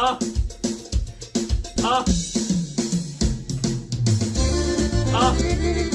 啊啊啊！